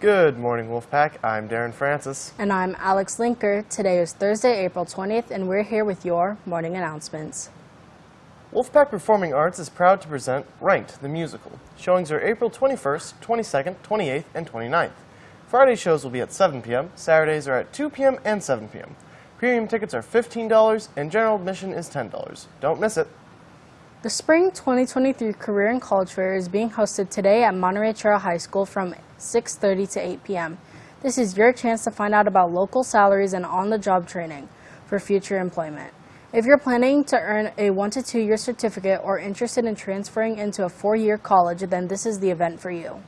Good morning, Wolfpack. I'm Darren Francis. And I'm Alex Linker. Today is Thursday, April 20th, and we're here with your morning announcements. Wolfpack Performing Arts is proud to present Ranked, the musical. Showings are April 21st, 22nd, 28th, and 29th. Friday shows will be at 7 p.m., Saturdays are at 2 p.m. and 7 p.m. Premium tickets are $15, and general admission is $10. Don't miss it. The Spring 2023 Career and College Fair is being hosted today at Monterey Trail High School from 6.30 to 8 p.m. This is your chance to find out about local salaries and on-the-job training for future employment. If you're planning to earn a one to two year certificate or interested in transferring into a four-year college, then this is the event for you.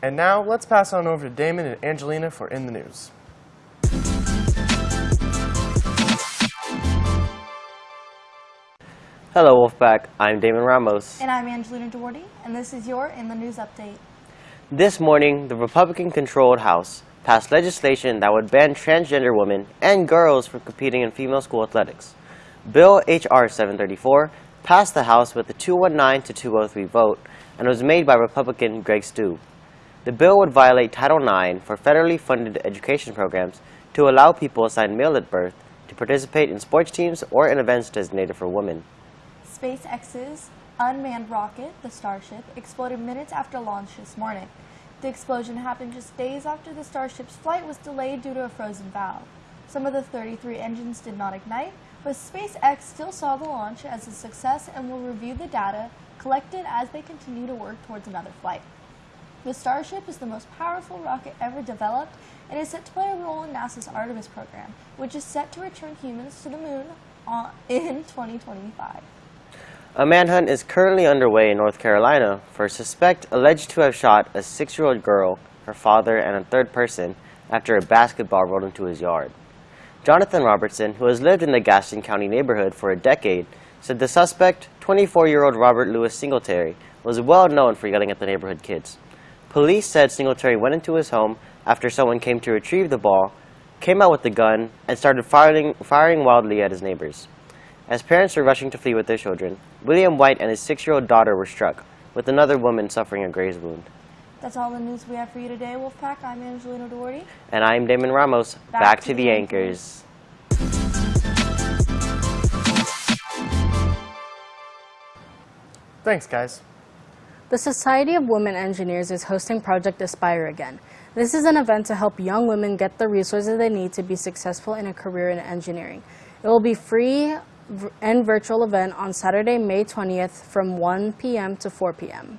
And now, let's pass on over to Damon and Angelina for In the News. Hello, Wolfpack. I'm Damon Ramos. And I'm Angelina Duarte, and this is your In the News Update. This morning, the Republican-controlled House passed legislation that would ban transgender women and girls from competing in female school athletics. Bill H.R. 734 passed the House with a 219 to 203 vote and was made by Republican Greg Steube. The bill would violate Title IX for federally funded education programs to allow people assigned male at birth to participate in sports teams or in events designated for women. SpaceX's unmanned rocket, the Starship, exploded minutes after launch this morning. The explosion happened just days after the Starship's flight was delayed due to a frozen valve. Some of the 33 engines did not ignite, but SpaceX still saw the launch as a success and will review the data collected as they continue to work towards another flight. The Starship is the most powerful rocket ever developed and is set to play a role in NASA's Artemis program, which is set to return humans to the moon uh, in 2025. A manhunt is currently underway in North Carolina for a suspect alleged to have shot a six-year-old girl, her father, and a third person after a basketball rolled into his yard. Jonathan Robertson, who has lived in the Gaston County neighborhood for a decade, said the suspect, 24-year-old Robert Louis Singletary, was well known for yelling at the neighborhood kids. Police said Singletary went into his home after someone came to retrieve the ball, came out with the gun, and started firing, firing wildly at his neighbors. As parents were rushing to flee with their children, William White and his six-year-old daughter were struck, with another woman suffering a graze wound. That's all the news we have for you today, Wolfpack. I'm Angelina Doherty. And I'm Damon Ramos. Back, Back to, to, the, the anchors. anchors. Thanks, guys. The Society of Women Engineers is hosting Project Aspire again. This is an event to help young women get the resources they need to be successful in a career in engineering. It will be free and virtual event on Saturday, May 20th from 1 p.m. to 4 p.m.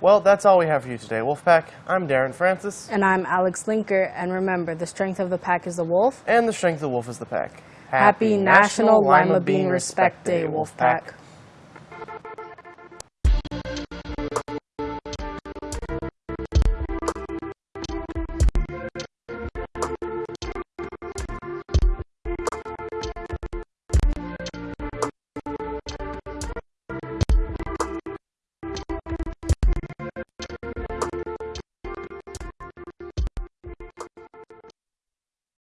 Well, that's all we have for you today, Wolfpack. I'm Darren Francis. And I'm Alex Linker. And remember, the strength of the pack is the wolf. And the strength of the wolf is the pack. Happy, Happy National, National Lima Bean Respect Day, Wolfpack.